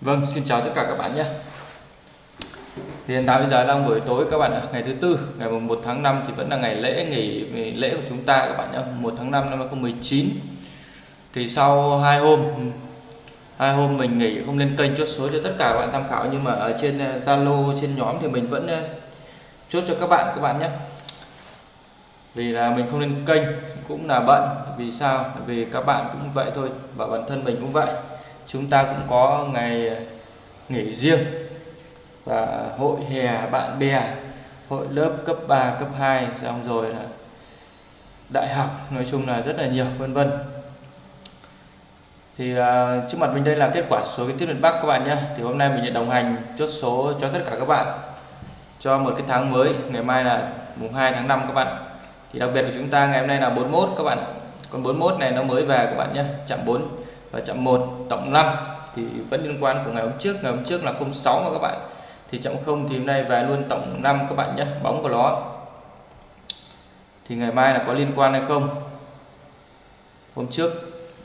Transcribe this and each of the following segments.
Vâng, xin chào tất cả các bạn nhé. Thì hiện tại bây giờ đang buổi tối các bạn ạ, ngày thứ tư, ngày 1 tháng 5 thì vẫn là ngày lễ nghỉ ngày lễ của chúng ta các bạn nhé, 1 tháng 5 năm 2019. Thì sau hai hôm ừ, hai hôm mình nghỉ không lên kênh chốt số cho tất cả các bạn tham khảo nhưng mà ở trên ờ, Zalo trên nhóm thì mình vẫn ờ, chốt cho các bạn các bạn nhé. Vì là mình không lên kênh cũng là bận, vì sao? Vì các bạn cũng vậy thôi và bản thân mình cũng vậy chúng ta cũng có ngày nghỉ riêng và hội hè bạn bè hội lớp cấp 3 cấp 2 xong rồi là đại học nói chung là rất là nhiều vân vân. Thì uh, trước mặt mình đây là kết quả số kiến thiết miền Bắc các bạn nhé. Thì hôm nay mình sẽ đồng hành chốt số cho tất cả các bạn cho một cái tháng mới ngày mai là mùng 2 tháng 5 các bạn. Thì đặc biệt của chúng ta ngày hôm nay là 41 các bạn còn 41 này nó mới về các bạn nhé chạm 4 và chậm 1 tổng 5 thì vẫn liên quan của ngày hôm trước. Ngày hôm trước là 06 mà các bạn. Thì chậm 0 thì hôm nay về luôn tổng 5 các bạn nhé, bóng của nó. Thì ngày mai là có liên quan hay không? Hôm trước,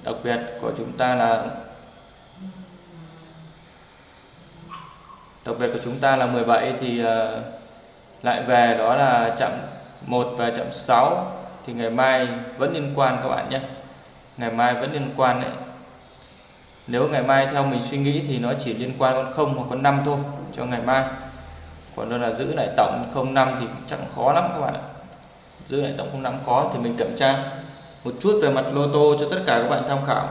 đặc biệt của chúng ta là, đặc biệt của chúng ta là 17 thì ờ, lại về đó là chậm 1 và chậm 6 thì ngày mai vẫn liên quan các bạn nhé. Ngày mai vẫn liên quan đấy nếu ngày mai theo mình suy nghĩ thì nó chỉ liên quan con không hoặc con năm thôi, cho ngày mai. Còn đâu là giữ lại tổng không năm thì chắc khó lắm các bạn ạ. Giữ lại tổng không năm khó thì mình kiểm tra một chút về mặt lô tô cho tất cả các bạn tham khảo.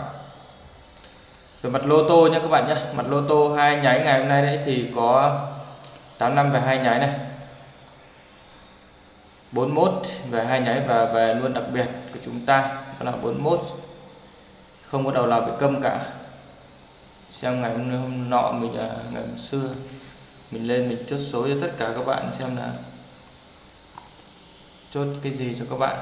Về mặt lô tô nha các bạn nhé mặt lô tô hai nháy ngày hôm nay đấy thì có 8 năm về hai nháy này. 41 về hai nháy và về luôn đặc biệt của chúng ta, đó là 41 không có đầu nào bị câm cả xem ngày hôm, hôm nọ mình à, ngày hôm xưa. Mình lên mình chốt số cho tất cả các bạn xem là chốt cái gì cho các bạn?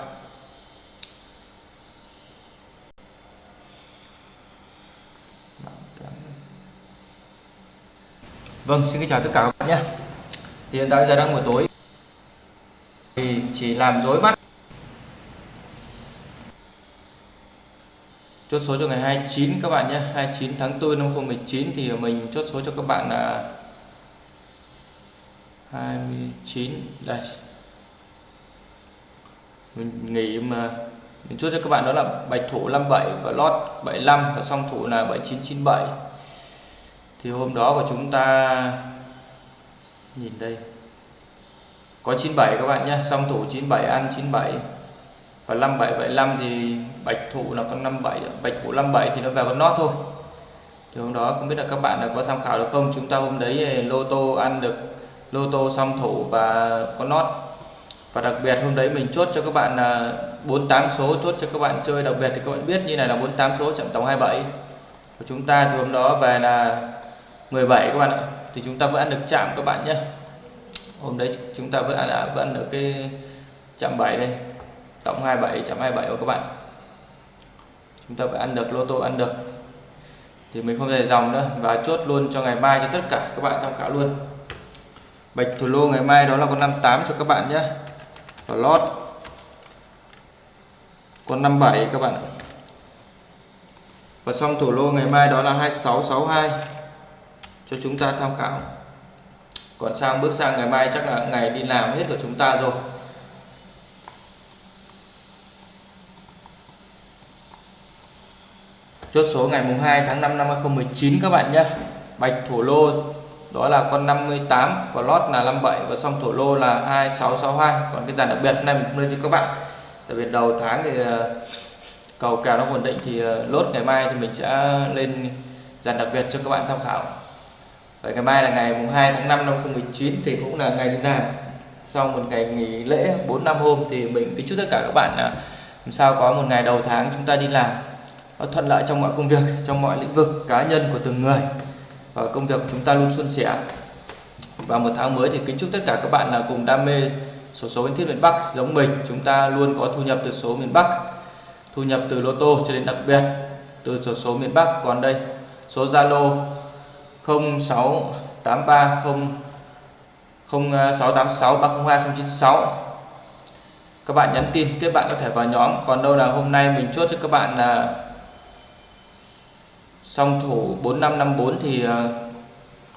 Vâng, xin kính chào tất cả các bạn nhé. Hiện tại giờ đang buổi tối. Thì chỉ làm dối mắt. Chốt số cho ngày 29 các bạn nhé. 29 tháng 4 năm 2019 thì mình chốt số cho các bạn là 29 đây. Mình nghỉ mà mình chốt cho các bạn đó là bạch thủ 57 và lót 75 và song thủ là 7997 thì hôm đó của chúng ta, nhìn đây. Có 97 các bạn nhé. Song thủ 97 ăn 97 và 5775 thì bạch thụ là con 57 bạch thụ 57 thì nó vào con nót thôi. Thì hôm đó không biết là các bạn là có tham khảo được không? Chúng ta hôm đấy ờ, lô tô ăn được lô tô song thủ và con nót và đặc biệt hôm đấy mình chốt cho các bạn ờ, là 48 số chốt cho các bạn chơi. Đặc biệt thì các bạn biết như này là 48 số chậm tổng 27 của chúng ta thì hôm đó về là 17 các bạn ạ. Thì chúng ta vẫn ăn được chạm các bạn nhé. Hôm đấy chúng ta vẫn ăn, à, vẫn ăn được cái chạm 7 đây. Tổng 27 chạm 27 của các bạn chúng ta phải ăn được, lô tô ăn được. Thì mình không dài dòng nữa. Và chốt luôn cho ngày mai cho tất cả các bạn tham khảo luôn. Bạch thủ lô ngày mai đó là con 58 cho các bạn nhé. Và lót. Con 57 các bạn và xong thủ lô ngày mai đó là 2662 cho chúng ta tham khảo. Còn sang, bước sang ngày mai chắc là ngày đi làm hết của chúng ta rồi. Chốt số ngày mùng 2 tháng 5 năm 2019 các bạn nhé. Bạch thổ lô, đó là con 58 và lót là 57 và xong thổ lô là 2662 còn cái dàn đặc biệt này mình không lên cho các bạn. Đặc biệt đầu tháng thì ờ, cầu kèo nó ổn định thì ờ, lốt ngày mai thì mình sẽ lên dàn đặc biệt cho các bạn tham khảo. Vậy ngày mai là ngày mùng 2 tháng 5 năm 2019 thì cũng là ngày đi làm. Sau một ngày nghỉ lễ 4 năm hôm thì mình kính chúc tất cả các bạn là làm sao có một ngày đầu tháng chúng ta đi làm nó thuận lợi trong mọi công việc, trong mọi lĩnh vực cá nhân của từng người. Và công việc của chúng ta luôn suôn sẻ. Và một tháng mới thì kính chúc tất cả các bạn là cùng đam mê số số kiến thiết miền Bắc giống mình. Chúng ta luôn có thu nhập từ số miền Bắc, thu nhập từ lô tô cho đến đặc biệt từ số số miền Bắc. Còn đây, số Zalo 06830 0686 302 096 các bạn nhắn tin, kết bạn có thể vào nhóm. Còn đâu là hôm nay mình chốt cho các bạn là song thủ 4554 thì ờ,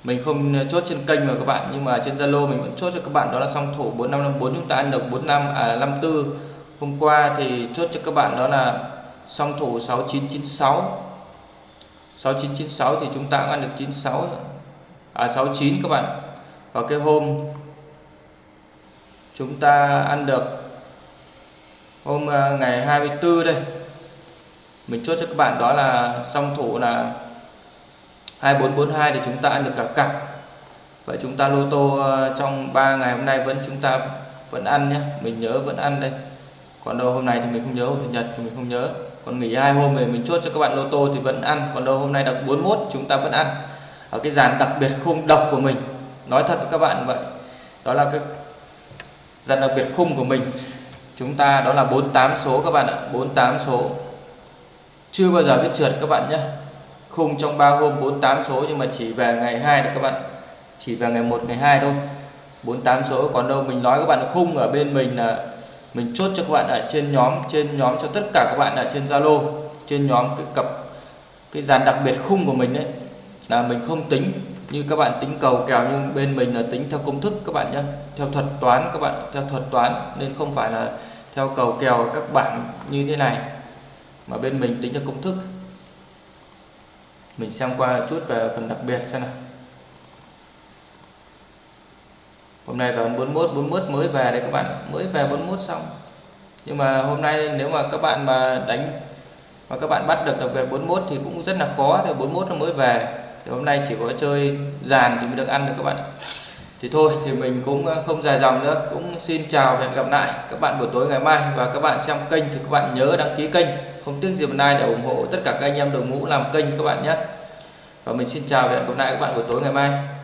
mình không chốt trên kênh mà các bạn, nhưng mà trên Zalo mình vẫn chốt cho các bạn, đó là song thủ 4554 chúng ta ăn được 45 à 54 hôm qua thì chốt cho các bạn đó là song thủ 6996 6996 thì chúng ta cũng ăn được 96 à 69 các bạn. Và cái hôm chúng ta ăn được hôm à, ngày 24 đây mình chốt cho các bạn đó là song thủ là 2442 thì chúng ta ăn được cả cặp. Vậy chúng ta lô tô ờ, trong 3 ngày hôm nay vẫn chúng ta vẫn ăn nhé. Mình nhớ vẫn ăn đây. Còn đâu hôm nay thì mình không nhớ, hôm chủ nhật thì mình không nhớ. Còn nghỉ hai hôm thì mình chốt cho các bạn lô tô thì vẫn ăn. Còn đâu hôm nay đặc 41 chúng ta vẫn ăn. Ở cái dàn đặc biệt khung độc của mình. Nói thật với các bạn vậy. Đó là cái dàn đặc biệt khung của mình. Chúng ta đó là 48 số các bạn ạ. 48 số chưa bao giờ biết trượt các bạn nhé. Khung trong 3 hôm 48 số nhưng mà chỉ về ngày 2 được các bạn. Chỉ về ngày 1 ngày 2 thôi. 48 số còn đâu, mình nói các bạn khung ở bên mình là mình chốt cho các bạn ở trên nhóm trên nhóm cho tất cả các bạn ở trên Zalo, trên nhóm cái cặp, cái dàn đặc biệt khung của mình đấy là mình không tính. Như các bạn tính cầu kèo nhưng bên mình là tính theo công thức các bạn nhé, theo thuật toán các bạn, theo thuật toán nên không phải là theo cầu kèo các bạn như thế này mà bên mình tính theo công thức. Mình xem qua chút về phần đặc biệt xem nào. Hôm nay vào 41 41 mới về đây các bạn mới về 41 xong. Nhưng mà hôm nay nếu mà các bạn mà đánh, mà các bạn bắt được đặc biệt 41 thì cũng rất là khó. Thì 41 nó mới về. Thì hôm nay chỉ có chơi dàn thì mới được ăn được các bạn thì thôi, thì mình cũng ờ, không dài dòng nữa. Cũng xin chào và hẹn gặp lại các bạn buổi tối ngày mai. Và các bạn xem kênh thì các bạn nhớ đăng ký kênh. Không tiếc gì hôm like để ủng hộ tất cả các anh em đội ngũ làm kênh các bạn nhé. Và mình xin chào và hẹn gặp lại các bạn buổi tối ngày mai.